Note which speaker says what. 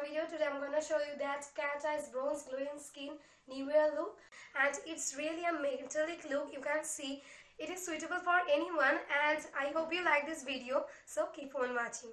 Speaker 1: my Video. Today I'm going to show you that cat eyes bronze glowing skin new year look and it's really a metallic look you can see. It is suitable for anyone and I hope you like this video so keep on watching.